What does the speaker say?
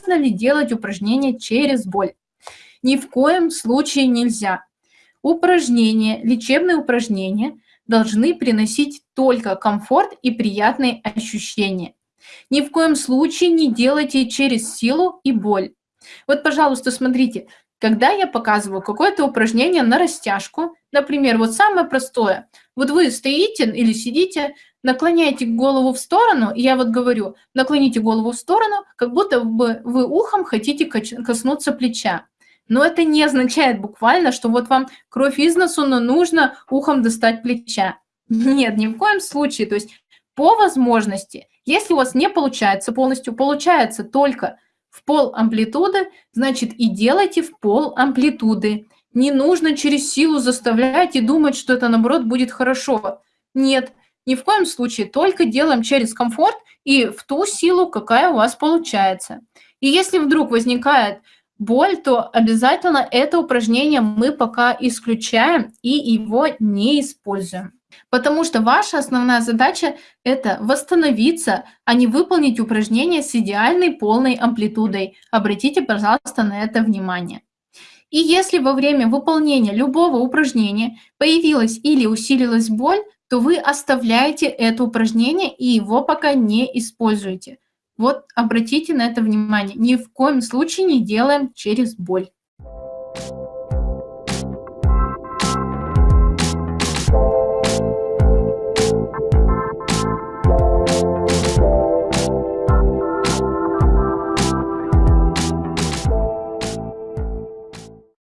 можно ли делать упражнения через боль? Ни в коем случае нельзя. Упражнения, лечебные упражнения должны приносить только комфорт и приятные ощущения. Ни в коем случае не делайте через силу и боль. Вот, пожалуйста, смотрите, когда я показываю какое-то упражнение на растяжку, например, вот самое простое, вот вы стоите или сидите, наклоняете голову в сторону, и я вот говорю, наклоните голову в сторону, как будто бы вы ухом хотите коснуться плеча. Но это не означает буквально, что вот вам кровь из носу, но нужно ухом достать плеча. Нет, ни в коем случае. То есть по возможности, если у вас не получается полностью, получается только в пол амплитуды, значит и делайте в пол амплитуды. Не нужно через силу заставлять и думать, что это наоборот будет хорошо. Нет, ни в коем случае, только делаем через комфорт и в ту силу, какая у вас получается. И если вдруг возникает боль, то обязательно это упражнение мы пока исключаем и его не используем. Потому что ваша основная задача – это восстановиться, а не выполнить упражнение с идеальной полной амплитудой. Обратите, пожалуйста, на это внимание. И если во время выполнения любого упражнения появилась или усилилась боль, то вы оставляете это упражнение и его пока не используете. Вот обратите на это внимание. Ни в коем случае не делаем через боль.